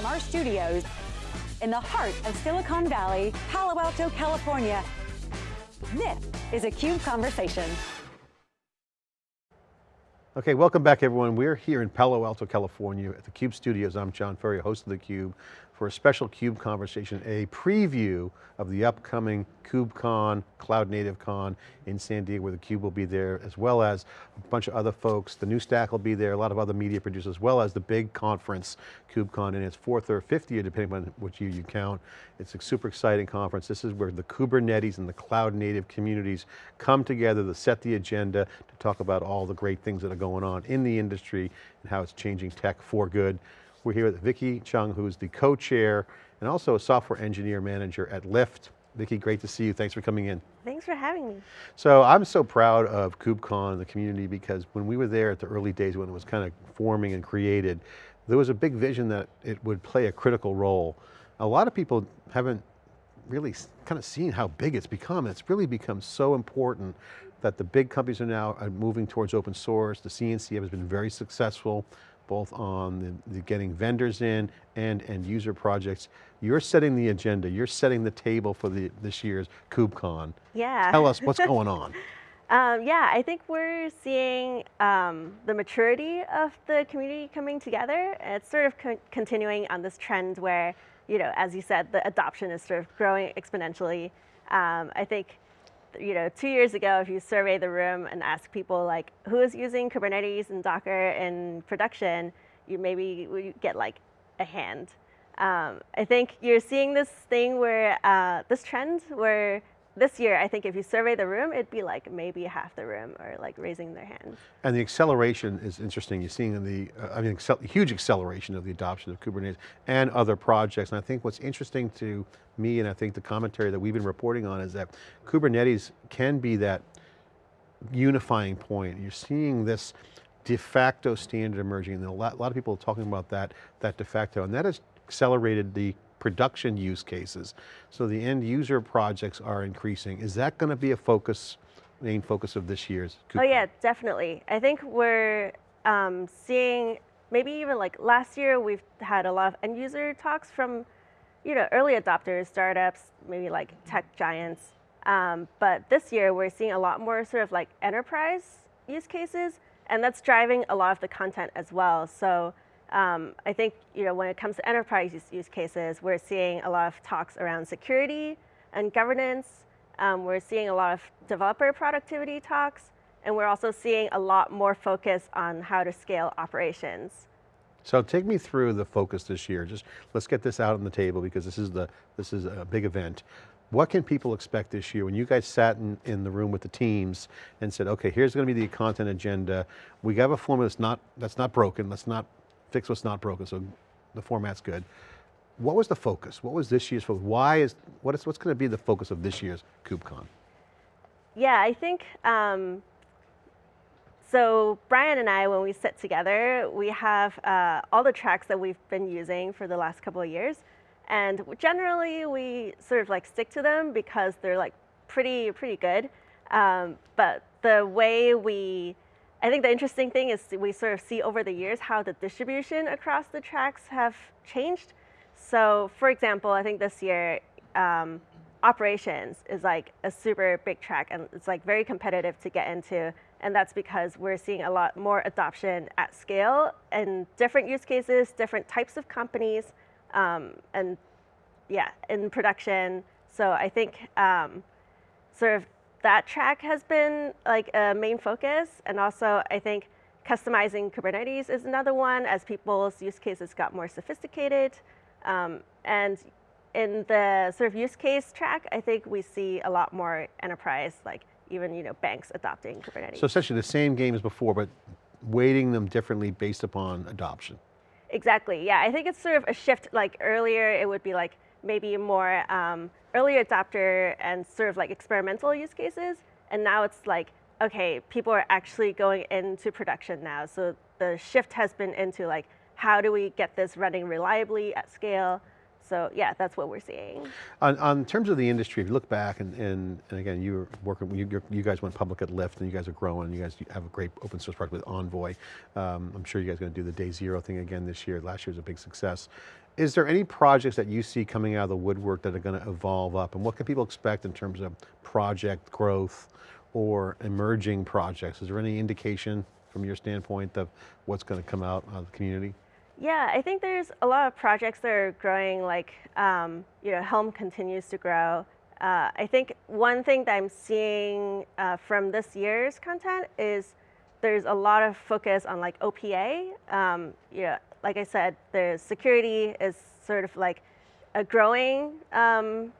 From our studios in the heart of Silicon Valley, Palo Alto, California, this is a CUBE Conversation. Okay, welcome back everyone. We're here in Palo Alto, California at the CUBE studios. I'm John Furrier, host of theCUBE for a special CUBE conversation, a preview of the upcoming KubeCon, Cloud Native Con in San Diego where the Cube will be there, as well as a bunch of other folks. The new stack will be there, a lot of other media producers, as well as the big conference, KubeCon, in its fourth or fifth year, depending on which year you count. It's a super exciting conference. This is where the Kubernetes and the cloud native communities come together to set the agenda, to talk about all the great things that are going on in the industry and how it's changing tech for good. We're here with Vicki Cheung, who's the co-chair and also a software engineer manager at Lyft. Vicki, great to see you. Thanks for coming in. Thanks for having me. So I'm so proud of KubeCon, and the community, because when we were there at the early days when it was kind of forming and created, there was a big vision that it would play a critical role. A lot of people haven't really kind of seen how big it's become. It's really become so important that the big companies are now uh, moving towards open source. The CNCF has been very successful both on the, the getting vendors in and end user projects. You're setting the agenda, you're setting the table for the, this year's KubeCon. Yeah. Tell us what's going on. Um, yeah, I think we're seeing um, the maturity of the community coming together. It's sort of co continuing on this trend where, you know, as you said, the adoption is sort of growing exponentially. Um, I think you know, two years ago, if you survey the room and ask people like, who is using Kubernetes and Docker in production, you maybe get like a hand. Um, I think you're seeing this thing where, uh, this trend where this year, I think if you survey the room, it'd be like maybe half the room are like raising their hands. And the acceleration is interesting. You're seeing in the, uh, I mean, huge acceleration of the adoption of Kubernetes and other projects. And I think what's interesting to me, and I think the commentary that we've been reporting on is that Kubernetes can be that unifying point. You're seeing this de facto standard emerging, and a lot, a lot of people are talking about that, that de facto, and that has accelerated the production use cases. So the end user projects are increasing. Is that going to be a focus, main focus of this year's Oh yeah, definitely. I think we're um, seeing, maybe even like last year, we've had a lot of end user talks from you know, early adopters, startups, maybe like tech giants. Um, but this year, we're seeing a lot more sort of like enterprise use cases, and that's driving a lot of the content as well. So um, I think you know, when it comes to enterprise use, use, cases, we're seeing a lot of talks around security and governance. Um, we're seeing a lot of developer productivity talks, and we're also seeing a lot more focus on how to scale operations. So take me through the focus this year. Just let's get this out on the table because this is the this is a big event. What can people expect this year? When you guys sat in, in the room with the teams and said, okay, here's going to be the content agenda. We have a formula that's not, that's not broken. Let's not fix what's not broken, so the format's good. What was the focus? What was this year's focus? Why is, what is what's going to be the focus of this year's KubeCon? Yeah, I think, um, so Bryan and I, when we sit together, we have uh, all the tracks that we've been using for the last couple of years. And generally, we sort of like stick to them because they're like pretty, pretty good. Um, but the way we I think the interesting thing is we sort of see over the years how the distribution across the tracks have changed. So for example, I think this year, um, operations is like a super big track and it's like very competitive to get into. And that's because we're seeing a lot more adoption at scale and different use cases, different types of companies, um, and yeah, in production. So I think um, sort of that track has been like a main focus. And also I think customizing Kubernetes is another one as people's use cases got more sophisticated. Um, and in the sort of use case track, I think we see a lot more enterprise, like even you know banks adopting Kubernetes. So essentially the same game as before, but weighting them differently based upon adoption. Exactly, yeah. I think it's sort of a shift, like earlier it would be like maybe more um, early adopter and sort of like experimental use cases. And now it's like, okay, people are actually going into production now. So the shift has been into like, how do we get this running reliably at scale? So yeah, that's what we're seeing. On, on terms of the industry, if you look back and, and, and again, you were working, you, you're- guys went public at Lyft and you guys are growing, you guys have a great open source project with Envoy. Um, I'm sure you guys are going to do the day zero thing again this year. Last year was a big success. Is there any projects that you see coming out of the woodwork that are going to evolve up and what can people expect in terms of project growth or emerging projects? Is there any indication from your standpoint of what's going to come out of the community? Yeah, I think there's a lot of projects that are growing. Like, um, you know, Helm continues to grow. Uh, I think one thing that I'm seeing uh, from this year's content is there's a lot of focus on like OPA. Um, you know, like I said, the security is sort of like a growing um,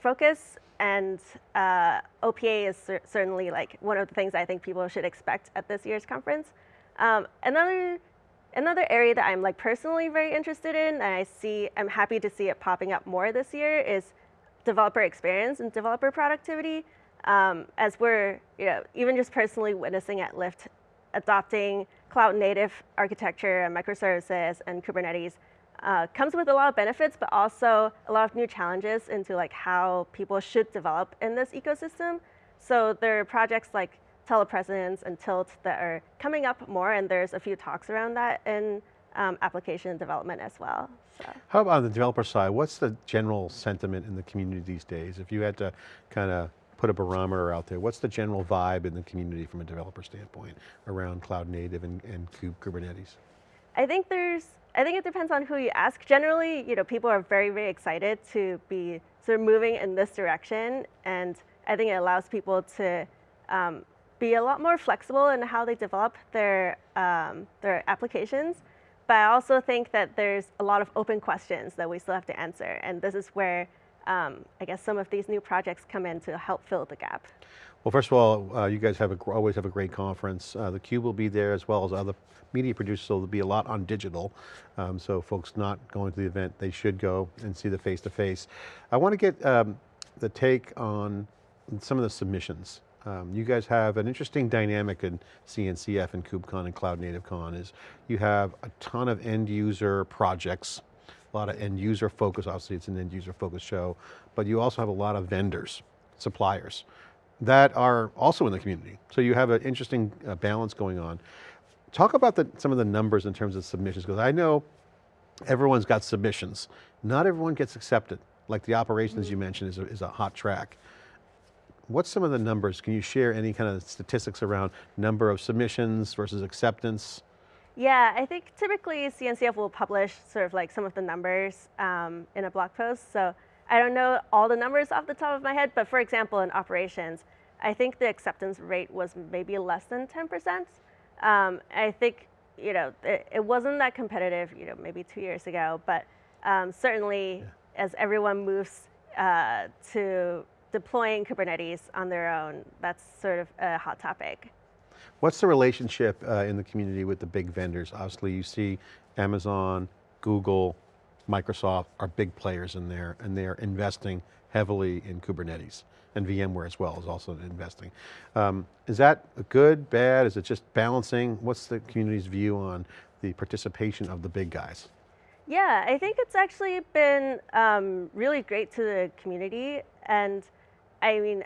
focus, and uh, OPA is cer- certainly like one of the things I think people should expect at this year's conference. Um, another Another area that I'm like personally very interested in, and I see, I'm happy to see it popping up more this year, is developer experience and developer productivity. Um, as we're, you know, even just personally witnessing at Lyft, adopting cloud native architecture and microservices and Kubernetes uh, comes with a lot of benefits, but also a lot of new challenges into like how people should develop in this ecosystem. So there are projects like telepresence and tilt that are coming up more, and there's a few talks around that in um, application development as well. So. How about on the developer side, what's the general sentiment in the community these days? If you had to kind of put a barometer out there, what's the general vibe in the community from a developer standpoint around cloud native and, and Kubernetes? I think there's, I think it depends on who you ask. Generally, you know, people are very, very excited to be sort of moving in this direction, and I think it allows people to um, be a lot more flexible in how they develop their, um, their applications. But I also think that there's a lot of open questions that we still have to answer. And this is where um, I guess some of these new projects come in to help fill the gap. Well, first of all, uh, you guys have a, always have a great conference. Uh, the Cube will be there as well as other media producers, so there'll be a lot on digital. Um, so folks not going to the event, they should go and see the face-to-face. -face. I want to get um, the take on some of the submissions. Um, you guys have an interesting dynamic in CNCF and KubeCon and Cloud Native Con is you have a ton of end user projects, a lot of end user focus, obviously it's an end user focused show, but you also have a lot of vendors, suppliers that are also in the community. So you have an interesting uh, balance going on. Talk about the, some of the numbers in terms of submissions, because I know everyone's got submissions. Not everyone gets accepted. Like the operations mm -hmm. you mentioned is a, is a hot track. What's some of the numbers? Can you share any kind of statistics around number of submissions versus acceptance? Yeah, I think typically CNCF will publish sort of like some of the numbers um, in a blog post. So I don't know all the numbers off the top of my head, but for example, in operations, I think the acceptance rate was maybe less than 10%. Um, I think, you know, it, it, wasn't that competitive, you know, maybe two years ago, but um, certainly yeah. as everyone moves uh, to deploying Kubernetes on their own, that's sort of a hot topic. What's the relationship uh, in the community with the big vendors? Obviously you see Amazon, Google, Microsoft are big players in there and they're investing heavily in Kubernetes and VMware as well is also investing. Um, is that good, bad? Is it just balancing? What's the community's view on the participation of the big guys? Yeah, I think it's actually been um, really great to the community and I mean,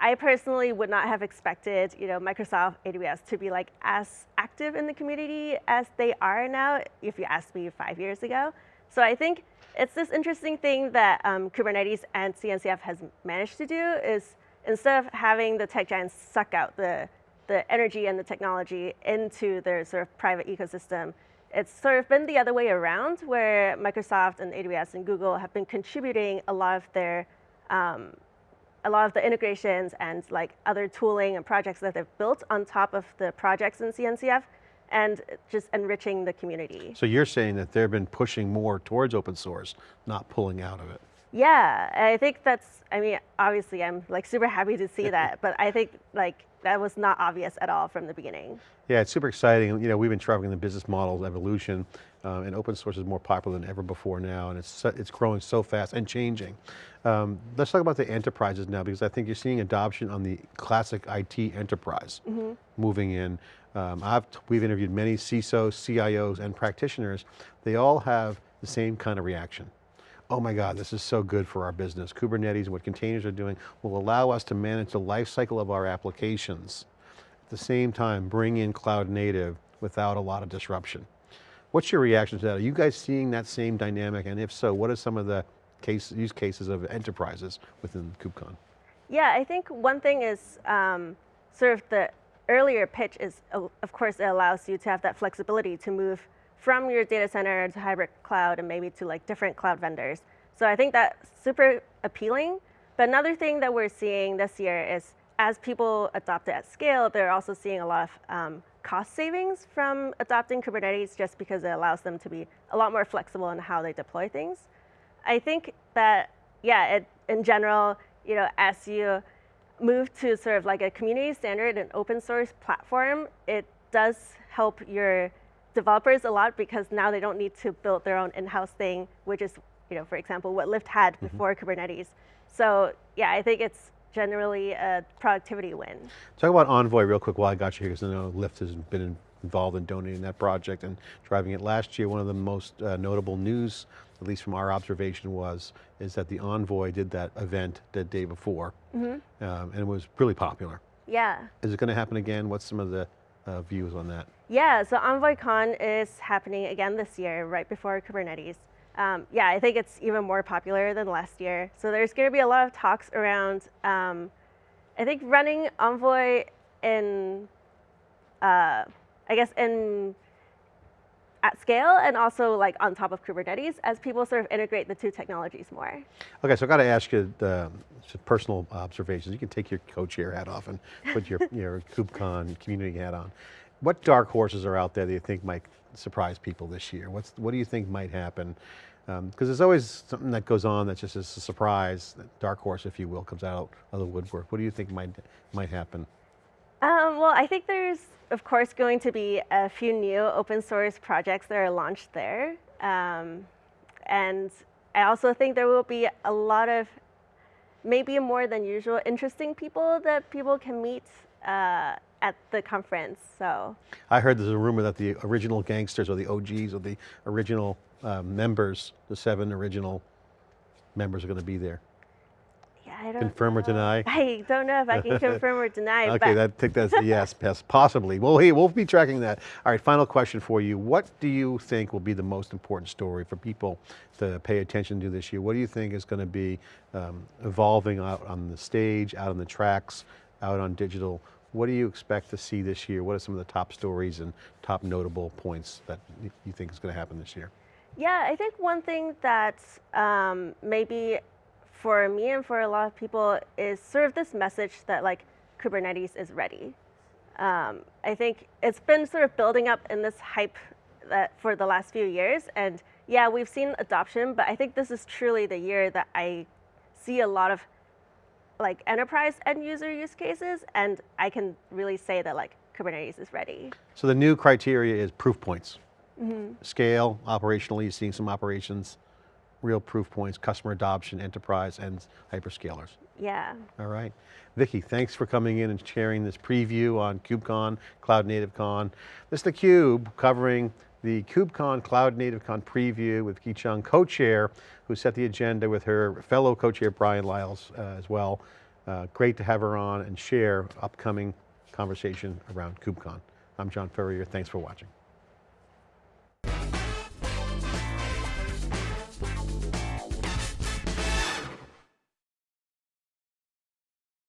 I personally would not have expected, you know, Microsoft AWS to be like as active in the community as they are now, if you asked me five years ago. So I think it's this interesting thing that um, Kubernetes and CNCF has managed to do is instead of having the tech giants suck out the, the energy and the technology into their sort of private ecosystem, it's sort of been the other way around where Microsoft and AWS and Google have been contributing a lot of their um, a lot of the integrations and like other tooling and projects that they've built on top of the projects in CNCF and just enriching the community. So you're saying that they've been pushing more towards open source, not pulling out of it. Yeah, I think that's, I mean, obviously I'm like super happy to see that, but I think like that was not obvious at all from the beginning. Yeah, it's super exciting. You know, we've been traveling the business models evolution um, and open source is more popular than ever before now and it's, it's growing so fast and changing. Um, let's talk about the enterprises now because I think you're seeing adoption on the classic IT enterprise mm -hmm. moving in. Um, I've, we've interviewed many CISOs, CIOs and practitioners. They all have the same kind of reaction oh my God, this is so good for our business. Kubernetes and what containers are doing will allow us to manage the life cycle of our applications. At the same time, bring in cloud native without a lot of disruption. What's your reaction to that? Are you guys seeing that same dynamic? And if so, what are some of the case, use cases of enterprises within KubeCon? Yeah, I think one thing is um, sort of the earlier pitch is, of course, it allows you to have that flexibility to move from your data center to hybrid cloud and maybe to like different cloud vendors. So I think that's super appealing. But another thing that we're seeing this year is as people adopt it at scale, they're also seeing a lot of um, cost savings from adopting Kubernetes just because it allows them to be a lot more flexible in how they deploy things. I think that, yeah, it, in general, you know, as you move to sort of like a community standard and open source platform, it does help your developers a lot because now they don't need to build their own in-house thing, which is, you know, for example, what Lyft had mm-hmm. before Kubernetes. So yeah, I think it's generally a productivity win. Talk about Envoy real quick while I got you here, because I know Lyft has been involved in donating that project and driving it. Last year, one of the most uh, notable news, at least from our observation was, is that the Envoy did that event the day before, mm -hmm. um, and it was really popular. Yeah. Is it going to happen again? What's some of the uh, views on that? Yeah, so EnvoyCon is happening again this year, right before Kubernetes. Um, yeah, I think it's even more popular than last year. So there's going to be a lot of talks around, um, I think, running Envoy in, uh, I guess, in at scale and also like on top of Kubernetes as people sort of integrate the two technologies more. Okay, so I got to ask you uh, personal observations. You can take your co-chair hat off and put your, your KubeCon community hat on. What dark horses are out there that you think might surprise people this year? What's, what do you think might happen? Because um, there's always something that goes on that's just a surprise, dark horse, if you will, comes out of the woodwork. What do you think might, might happen? Um, well, I think there's, of course, going to be a few new open source projects that are launched there. Um, and I also think there will be a lot of maybe more than usual interesting people that people can meet uh, at the conference, so. I heard there's a rumor that the original gangsters or the OGs or the original uh, members, the seven original members are going to be there. I don't Confirm know. or deny? I don't know if I can confirm or deny. okay, that, take that as a yes, possibly. Well, hey, we'll be tracking that. All right, final question for you. What do you think will be the most important story for people to pay attention to this year? What do you think is going to be um, evolving out on the stage, out on the tracks, out on digital? What do you expect to see this year? What are some of the top stories and top notable points that you think is going to happen this year? Yeah, I think one thing that um, maybe for me and for a lot of people is sort of this message that like Kubernetes is ready. Um, I think it's been sort of building up in this hype that for the last few years. And yeah, we've seen adoption, but I think this is truly the year that I see a lot of like enterprise end user use cases, and I can really say that like Kubernetes is ready. So the new criteria is proof points. Mm -hmm. Scale, operationally, seeing some operations, real proof points, customer adoption, enterprise, and hyperscalers. Yeah. All right. Vicki, thanks for coming in and sharing this preview on KubeCon, Cloud Native Con. This is theCUBE covering the KubeCon Cloud Native Con preview with Vicki Cheung, co-chair, who set the agenda with her fellow co-chair Bryan Liles uh, as well. Uh, great to have her on and share upcoming conversation around KubeCon. I'm John Furrier, thanks for watching.